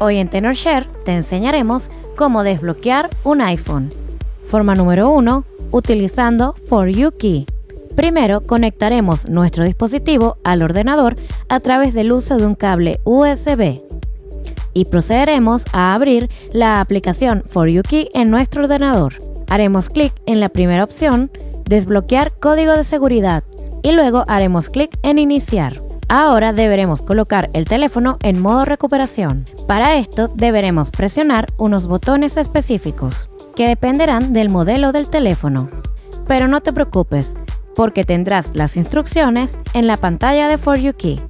Hoy en TenorShare te enseñaremos cómo desbloquear un iPhone. Forma número 1, utilizando For You Key. Primero conectaremos nuestro dispositivo al ordenador a través del uso de un cable USB y procederemos a abrir la aplicación For You Key en nuestro ordenador. Haremos clic en la primera opción, desbloquear código de seguridad y luego haremos clic en iniciar. Ahora deberemos colocar el teléfono en modo recuperación. Para esto deberemos presionar unos botones específicos que dependerán del modelo del teléfono. Pero no te preocupes, porque tendrás las instrucciones en la pantalla de For You Key.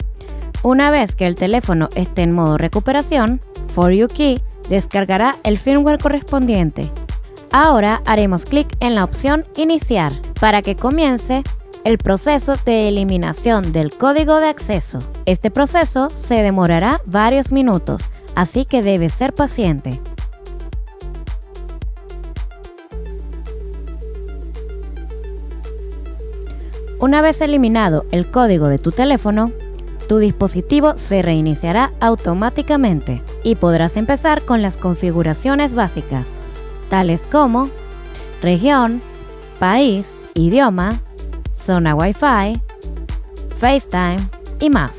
Una vez que el teléfono esté en modo recuperación, For You Key descargará el firmware correspondiente. Ahora haremos clic en la opción Iniciar para que comience el proceso de eliminación del código de acceso. Este proceso se demorará varios minutos, así que debes ser paciente. Una vez eliminado el código de tu teléfono, tu dispositivo se reiniciará automáticamente y podrás empezar con las configuraciones básicas, tales como región, país, idioma, zona Wi-Fi, FaceTime y más.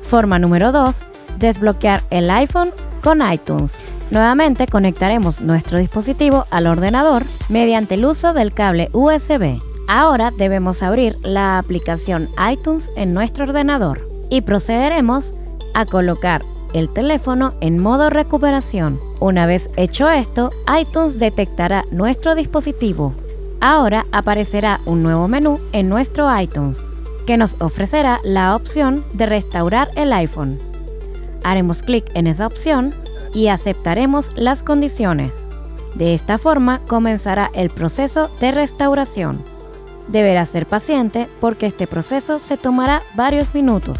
Forma número 2. Desbloquear el iPhone con iTunes. Nuevamente conectaremos nuestro dispositivo al ordenador mediante el uso del cable USB. Ahora debemos abrir la aplicación iTunes en nuestro ordenador y procederemos a colocar el teléfono en modo recuperación. Una vez hecho esto, iTunes detectará nuestro dispositivo. Ahora aparecerá un nuevo menú en nuestro iTunes que nos ofrecerá la opción de restaurar el iPhone. Haremos clic en esa opción y aceptaremos las condiciones. De esta forma comenzará el proceso de restauración. Deberá ser paciente porque este proceso se tomará varios minutos.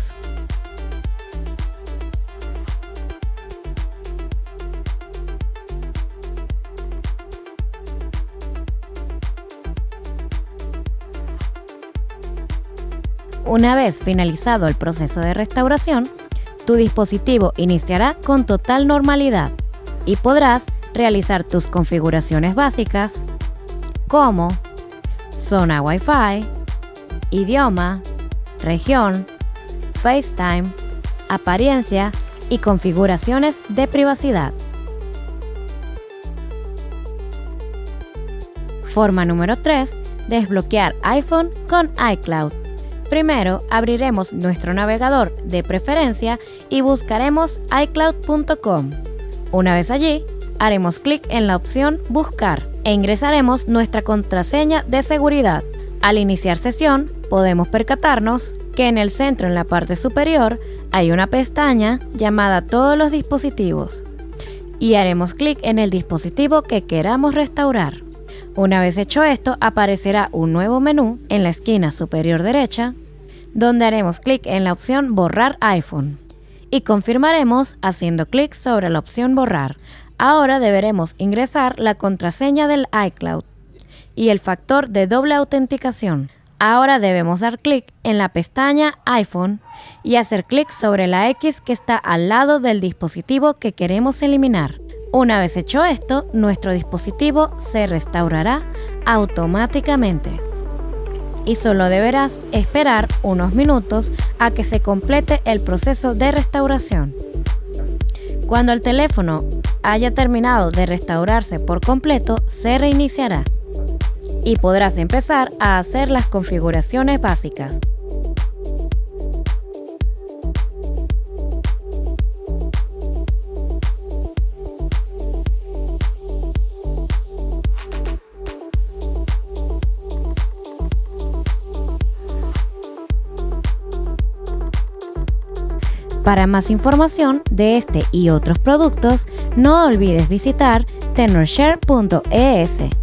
Una vez finalizado el proceso de restauración, tu dispositivo iniciará con total normalidad y podrás realizar tus configuraciones básicas como zona Wi-Fi, idioma, región, FaceTime, apariencia y configuraciones de privacidad. Forma número 3. Desbloquear iPhone con iCloud. Primero abriremos nuestro navegador de preferencia y buscaremos iCloud.com. Una vez allí, haremos clic en la opción Buscar e ingresaremos nuestra contraseña de seguridad. Al iniciar sesión, podemos percatarnos que en el centro en la parte superior hay una pestaña llamada Todos los dispositivos y haremos clic en el dispositivo que queramos restaurar. Una vez hecho esto, aparecerá un nuevo menú en la esquina superior derecha donde haremos clic en la opción Borrar iPhone y confirmaremos haciendo clic sobre la opción Borrar. Ahora deberemos ingresar la contraseña del iCloud y el factor de doble autenticación. Ahora debemos dar clic en la pestaña iPhone y hacer clic sobre la X que está al lado del dispositivo que queremos eliminar. Una vez hecho esto, nuestro dispositivo se restaurará automáticamente y solo deberás esperar unos minutos a que se complete el proceso de restauración. Cuando el teléfono haya terminado de restaurarse por completo, se reiniciará y podrás empezar a hacer las configuraciones básicas. Para más información de este y otros productos, no olvides visitar tenorshare.es.